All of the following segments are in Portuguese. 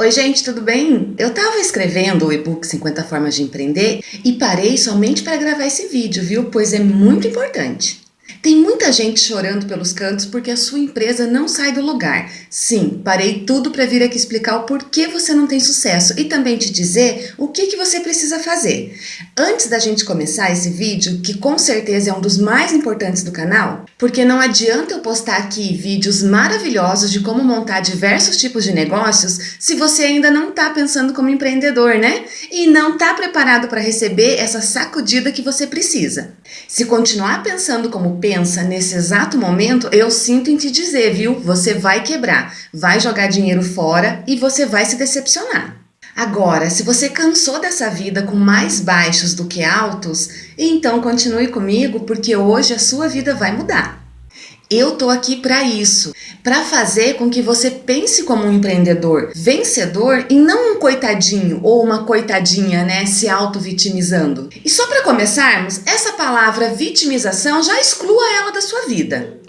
Oi gente, tudo bem? Eu estava escrevendo o e-book 50 formas de empreender e parei somente para gravar esse vídeo, viu? Pois é muito importante. Tem muita gente chorando pelos cantos porque a sua empresa não sai do lugar. Sim, parei tudo para vir aqui explicar o porquê você não tem sucesso e também te dizer o que, que você precisa fazer. Antes da gente começar esse vídeo, que com certeza é um dos mais importantes do canal, porque não adianta eu postar aqui vídeos maravilhosos de como montar diversos tipos de negócios se você ainda não está pensando como empreendedor, né? E não está preparado para receber essa sacudida que você precisa. Se continuar pensando como pensa nesse exato momento, eu sinto em te dizer, viu? Você vai quebrar, vai jogar dinheiro fora e você vai se decepcionar. Agora, se você cansou dessa vida com mais baixos do que altos, então continue comigo porque hoje a sua vida vai mudar. Eu tô aqui para isso, para fazer com que você pense como um empreendedor vencedor e não um coitadinho ou uma coitadinha, né, se auto-vitimizando. E só para começarmos, essa palavra vitimização já exclua ela da sua vida.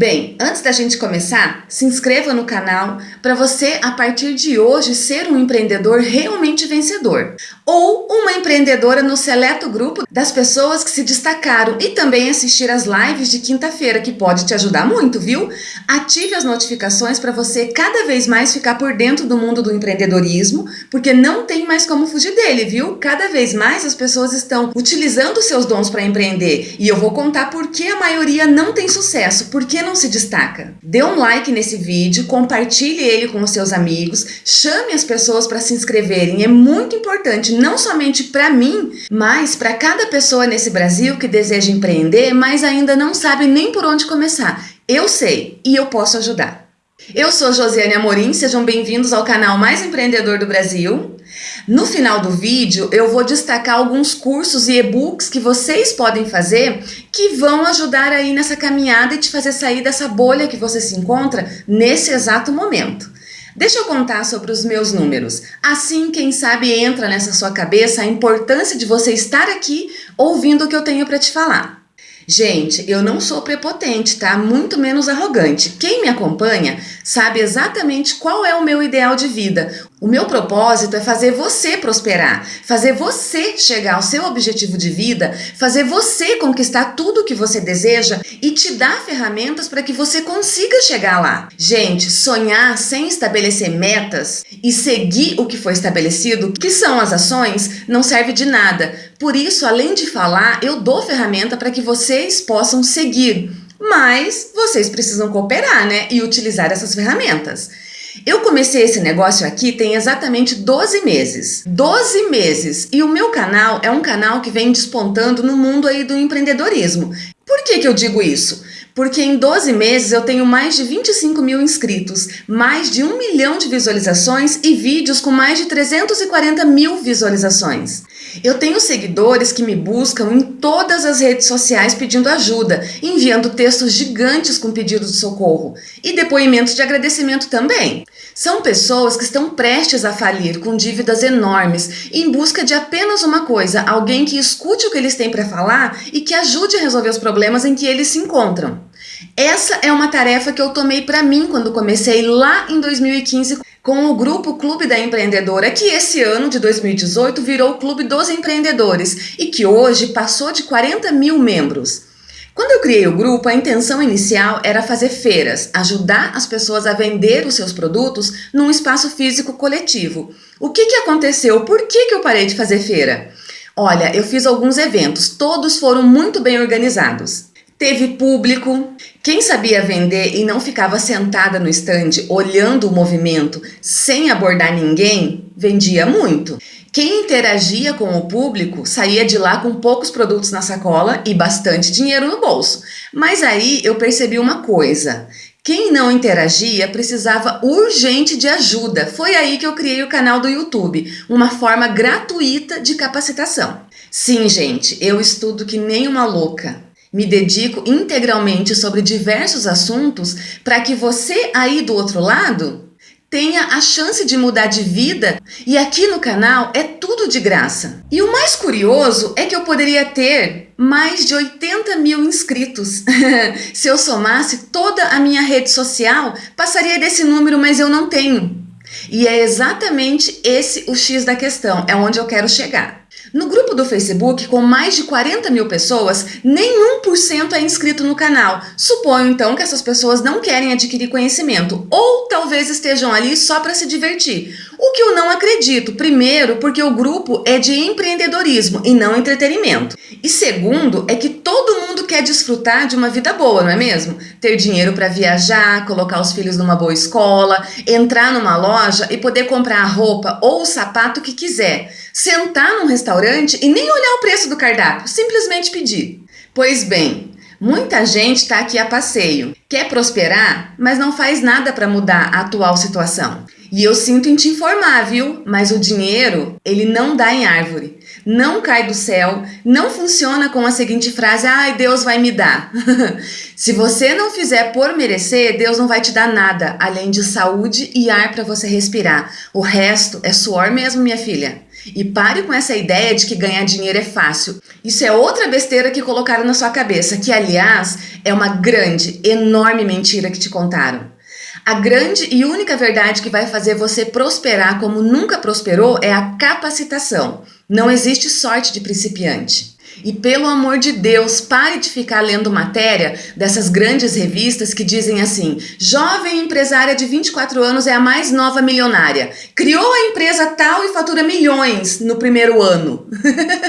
Bem, antes da gente começar, se inscreva no canal para você, a partir de hoje, ser um empreendedor realmente vencedor. Ou uma empreendedora no seleto grupo das pessoas que se destacaram e também assistir as lives de quinta-feira, que pode te ajudar muito, viu? Ative as notificações para você cada vez mais ficar por dentro do mundo do empreendedorismo, porque não tem mais como fugir dele, viu? Cada vez mais as pessoas estão utilizando seus dons para empreender e eu vou contar por que a maioria não tem sucesso, por que não não se destaca? Dê um like nesse vídeo, compartilhe ele com os seus amigos, chame as pessoas para se inscreverem. É muito importante, não somente para mim, mas para cada pessoa nesse Brasil que deseja empreender, mas ainda não sabe nem por onde começar. Eu sei e eu posso ajudar. Eu sou Josiane Amorim, sejam bem-vindos ao canal mais empreendedor do Brasil. No final do vídeo, eu vou destacar alguns cursos e e-books que vocês podem fazer que vão ajudar aí nessa caminhada e te fazer sair dessa bolha que você se encontra nesse exato momento. Deixa eu contar sobre os meus números. Assim, quem sabe entra nessa sua cabeça a importância de você estar aqui ouvindo o que eu tenho para te falar. Gente, eu não sou prepotente, tá? Muito menos arrogante. Quem me acompanha sabe exatamente qual é o meu ideal de vida. O meu propósito é fazer você prosperar, fazer você chegar ao seu objetivo de vida, fazer você conquistar tudo o que você deseja e te dar ferramentas para que você consiga chegar lá. Gente, sonhar sem estabelecer metas e seguir o que foi estabelecido, que são as ações, não serve de nada. Por isso, além de falar, eu dou ferramenta para que vocês possam seguir. Mas vocês precisam cooperar, né? E utilizar essas ferramentas. Eu comecei esse negócio aqui tem exatamente 12 meses. 12 meses! E o meu canal é um canal que vem despontando no mundo aí do empreendedorismo. Por que que eu digo isso? Porque em 12 meses eu tenho mais de 25 mil inscritos, mais de 1 milhão de visualizações e vídeos com mais de 340 mil visualizações. Eu tenho seguidores que me buscam em todas as redes sociais pedindo ajuda, enviando textos gigantes com pedidos de socorro e depoimentos de agradecimento também. São pessoas que estão prestes a falir com dívidas enormes em busca de apenas uma coisa, alguém que escute o que eles têm para falar e que ajude a resolver os problemas em que eles se encontram. Essa é uma tarefa que eu tomei para mim quando comecei lá em 2015 com o grupo Clube da Empreendedora, que esse ano de 2018 virou o Clube dos Empreendedores e que hoje passou de 40 mil membros. Quando eu criei o grupo, a intenção inicial era fazer feiras, ajudar as pessoas a vender os seus produtos num espaço físico coletivo. O que, que aconteceu? Por que, que eu parei de fazer feira? Olha, eu fiz alguns eventos, todos foram muito bem organizados. Teve público, quem sabia vender e não ficava sentada no estande olhando o movimento sem abordar ninguém, vendia muito. Quem interagia com o público saía de lá com poucos produtos na sacola e bastante dinheiro no bolso. Mas aí eu percebi uma coisa, quem não interagia precisava urgente de ajuda. Foi aí que eu criei o canal do YouTube, uma forma gratuita de capacitação. Sim, gente, eu estudo que nem uma louca. Me dedico integralmente sobre diversos assuntos para que você aí do outro lado tenha a chance de mudar de vida e aqui no canal é tudo de graça. E o mais curioso é que eu poderia ter mais de 80 mil inscritos. Se eu somasse toda a minha rede social, passaria desse número, mas eu não tenho. E é exatamente esse o X da questão, é onde eu quero chegar. No grupo do Facebook, com mais de 40 mil pessoas, nem 1% é inscrito no canal. Suponho então que essas pessoas não querem adquirir conhecimento, ou talvez estejam ali só para se divertir. O que eu não acredito, primeiro, porque o grupo é de empreendedorismo e não entretenimento. E segundo, é que todo mundo quer desfrutar de uma vida boa, não é mesmo? Ter dinheiro para viajar, colocar os filhos numa boa escola, entrar numa loja e poder comprar a roupa ou o sapato que quiser, sentar num restaurante e nem olhar o preço do cardápio, simplesmente pedir. Pois bem, muita gente está aqui a passeio, quer prosperar, mas não faz nada para mudar a atual situação. E eu sinto em te informar, viu? Mas o dinheiro, ele não dá em árvore, não cai do céu, não funciona com a seguinte frase, ai, Deus vai me dar. Se você não fizer por merecer, Deus não vai te dar nada, além de saúde e ar para você respirar. O resto é suor mesmo, minha filha. E pare com essa ideia de que ganhar dinheiro é fácil. Isso é outra besteira que colocaram na sua cabeça, que aliás é uma grande, enorme mentira que te contaram. A grande e única verdade que vai fazer você prosperar como nunca prosperou é a capacitação. Não existe sorte de principiante. E pelo amor de Deus, pare de ficar lendo matéria dessas grandes revistas que dizem assim: jovem empresária de 24 anos é a mais nova milionária. Criou a empresa tal e fatura milhões no primeiro ano.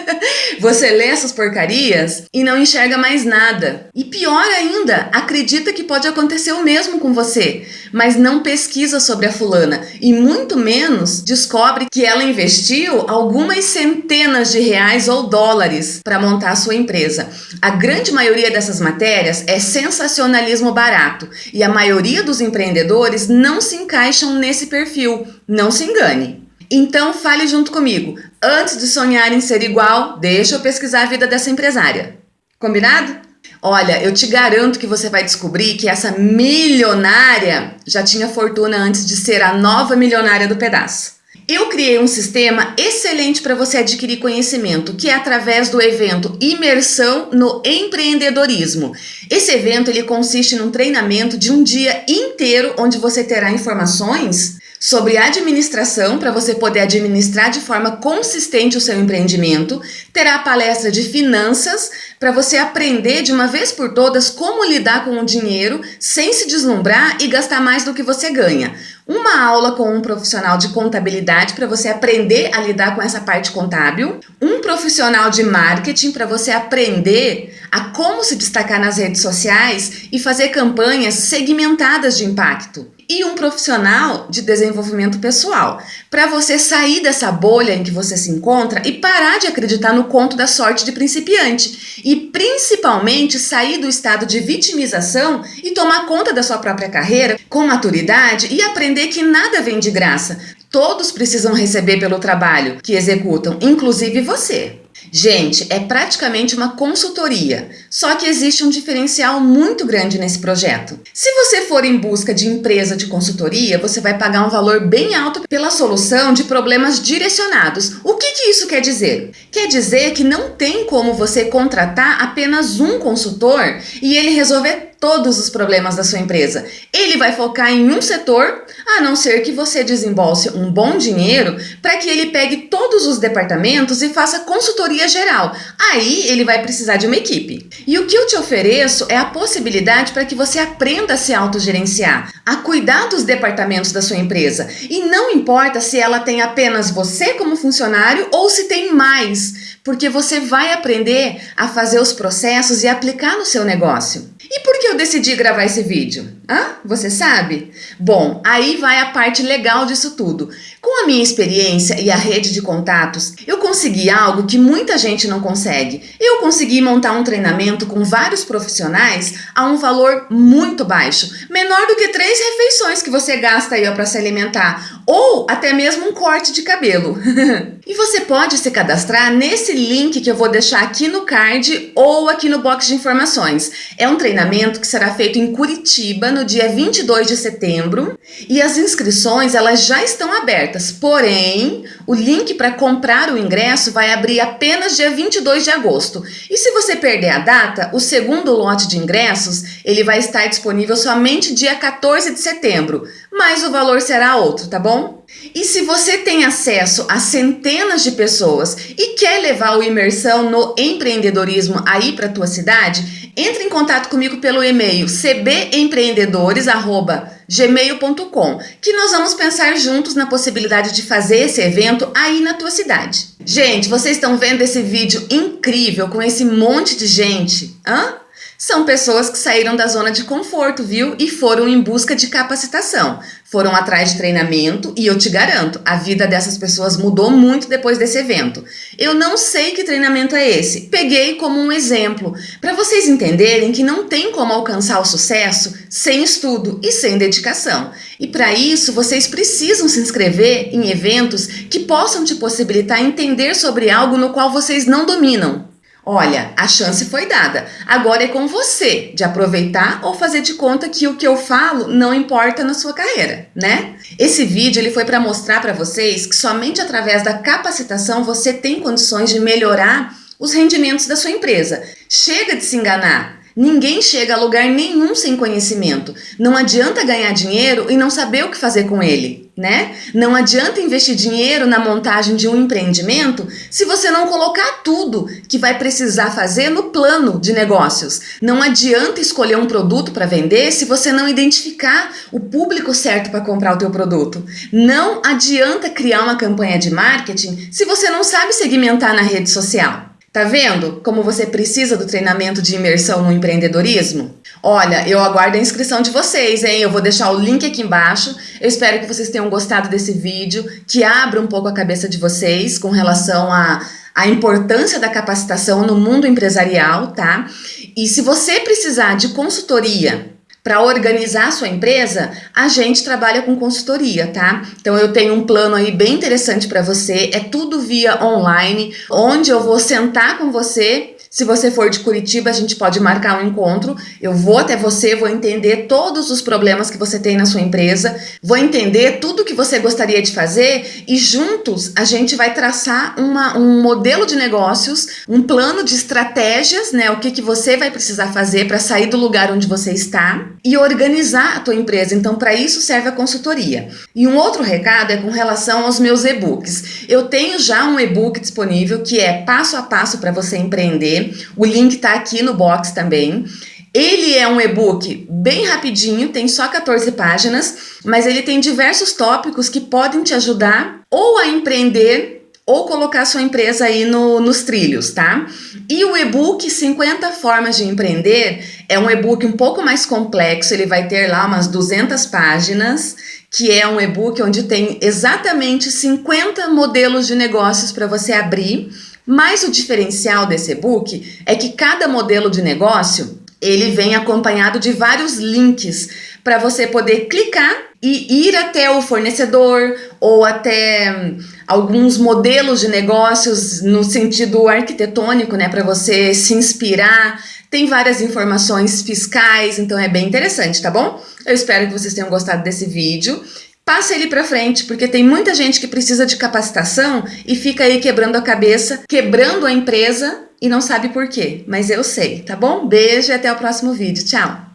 Você lê essas porcarias e não enxerga mais nada. E pior ainda, acredita que pode acontecer o mesmo com você, mas não pesquisa sobre a fulana e muito menos descobre que ela investiu algumas centenas de reais ou dólares para montar a sua empresa. A grande maioria dessas matérias é sensacionalismo barato e a maioria dos empreendedores não se encaixam nesse perfil. Não se engane. Então fale junto comigo. Antes de sonhar em ser igual, deixa eu pesquisar a vida dessa empresária. Combinado? Olha, eu te garanto que você vai descobrir que essa milionária já tinha fortuna antes de ser a nova milionária do pedaço. Eu criei um sistema excelente para você adquirir conhecimento, que é através do evento Imersão no Empreendedorismo. Esse evento ele consiste num treinamento de um dia inteiro onde você terá informações sobre administração para você poder administrar de forma consistente o seu empreendimento, terá palestra de finanças para você aprender de uma vez por todas como lidar com o dinheiro sem se deslumbrar e gastar mais do que você ganha. Uma aula com um profissional de contabilidade para você aprender a lidar com essa parte contábil, um profissional de marketing para você aprender a como se destacar nas redes sociais e fazer campanhas segmentadas de impacto. E um profissional de desenvolvimento pessoal, para você sair dessa bolha em que você se encontra e parar de acreditar no conto da sorte de principiante e principalmente sair do estado de vitimização e tomar conta da sua própria carreira com maturidade e aprender que nada vem de graça. Todos precisam receber pelo trabalho que executam, inclusive você. Gente, é praticamente uma consultoria, só que existe um diferencial muito grande nesse projeto. Se você for em busca de empresa de consultoria, você vai pagar um valor bem alto pela solução de problemas direcionados. O que, que isso quer dizer? Quer dizer que não tem como você contratar apenas um consultor e ele resolver todos os problemas da sua empresa. Ele vai focar em um setor, a não ser que você desembolse um bom dinheiro para que ele pegue todos os departamentos e faça consultoria geral. Aí ele vai precisar de uma equipe. E o que eu te ofereço é a possibilidade para que você aprenda a se autogerenciar, a cuidar dos departamentos da sua empresa. E não importa se ela tem apenas você como funcionário ou se tem mais, porque você vai aprender a fazer os processos e aplicar no seu negócio. E por que eu decidi gravar esse vídeo? Hã? Você sabe? Bom, aí vai a parte legal disso tudo. Com a minha experiência e a rede de contatos, eu consegui algo que muita gente não consegue. Eu consegui montar um treinamento com vários profissionais a um valor muito baixo, menor do que três refeições que você gasta aí para se alimentar, ou até mesmo um corte de cabelo. e você pode se cadastrar nesse link que eu vou deixar aqui no card ou aqui no box de informações. É um treinamento que será feito em Curitiba no dia 22 de setembro e as inscrições elas já estão abertas, porém o link para comprar o ingresso vai abrir apenas dia 22 de agosto. E se você perder a data, o segundo lote de ingressos ele vai estar disponível somente dia 14 de setembro, mas o valor será outro, tá bom? E se você tem acesso a centenas de pessoas e quer levar o imersão no empreendedorismo aí para tua cidade, entre em contato comigo pelo e-mail cbempreendedores@gmail.com, que nós vamos pensar juntos na possibilidade de fazer esse evento aí na tua cidade. Gente, vocês estão vendo esse vídeo incrível com esse monte de gente? Hã? São pessoas que saíram da zona de conforto, viu? E foram em busca de capacitação. Foram atrás de treinamento e eu te garanto, a vida dessas pessoas mudou muito depois desse evento. Eu não sei que treinamento é esse, peguei como um exemplo, para vocês entenderem que não tem como alcançar o sucesso sem estudo e sem dedicação. E para isso, vocês precisam se inscrever em eventos que possam te possibilitar entender sobre algo no qual vocês não dominam. Olha, a chance foi dada. Agora é com você de aproveitar ou fazer de conta que o que eu falo não importa na sua carreira, né? Esse vídeo ele foi para mostrar para vocês que somente através da capacitação você tem condições de melhorar os rendimentos da sua empresa. Chega de se enganar. Ninguém chega a lugar nenhum sem conhecimento. Não adianta ganhar dinheiro e não saber o que fazer com ele, né? Não adianta investir dinheiro na montagem de um empreendimento se você não colocar tudo que vai precisar fazer no plano de negócios. Não adianta escolher um produto para vender se você não identificar o público certo para comprar o teu produto. Não adianta criar uma campanha de marketing se você não sabe segmentar na rede social. Tá vendo como você precisa do treinamento de imersão no empreendedorismo? Olha, eu aguardo a inscrição de vocês, hein? Eu vou deixar o link aqui embaixo. Eu espero que vocês tenham gostado desse vídeo, que abra um pouco a cabeça de vocês com relação a a importância da capacitação no mundo empresarial, tá? E se você precisar de consultoria para organizar a sua empresa, a gente trabalha com consultoria, tá? Então eu tenho um plano aí bem interessante para você, é tudo via online, onde eu vou sentar com você se você for de Curitiba, a gente pode marcar um encontro. Eu vou até você, vou entender todos os problemas que você tem na sua empresa, vou entender tudo que você gostaria de fazer e juntos a gente vai traçar uma, um modelo de negócios, um plano de estratégias, né? O que, que você vai precisar fazer para sair do lugar onde você está e organizar a tua empresa. Então, para isso serve a consultoria. E um outro recado é com relação aos meus e-books. Eu tenho já um e-book disponível que é passo a passo para você empreender o link está aqui no box também. Ele é um e-book bem rapidinho, tem só 14 páginas, mas ele tem diversos tópicos que podem te ajudar ou a empreender ou colocar sua empresa aí no, nos trilhos, tá? E o e-book 50 formas de empreender é um e-book um pouco mais complexo, ele vai ter lá umas 200 páginas, que é um e-book onde tem exatamente 50 modelos de negócios para você abrir mas o diferencial desse e-book é que cada modelo de negócio ele vem acompanhado de vários links para você poder clicar e ir até o fornecedor ou até hum, alguns modelos de negócios no sentido arquitetônico, né, para você se inspirar. Tem várias informações fiscais, então é bem interessante, tá bom? Eu espero que vocês tenham gostado desse vídeo. Passe ele para frente, porque tem muita gente que precisa de capacitação e fica aí quebrando a cabeça, quebrando a empresa e não sabe por quê. Mas eu sei, tá bom? Beijo e até o próximo vídeo. Tchau!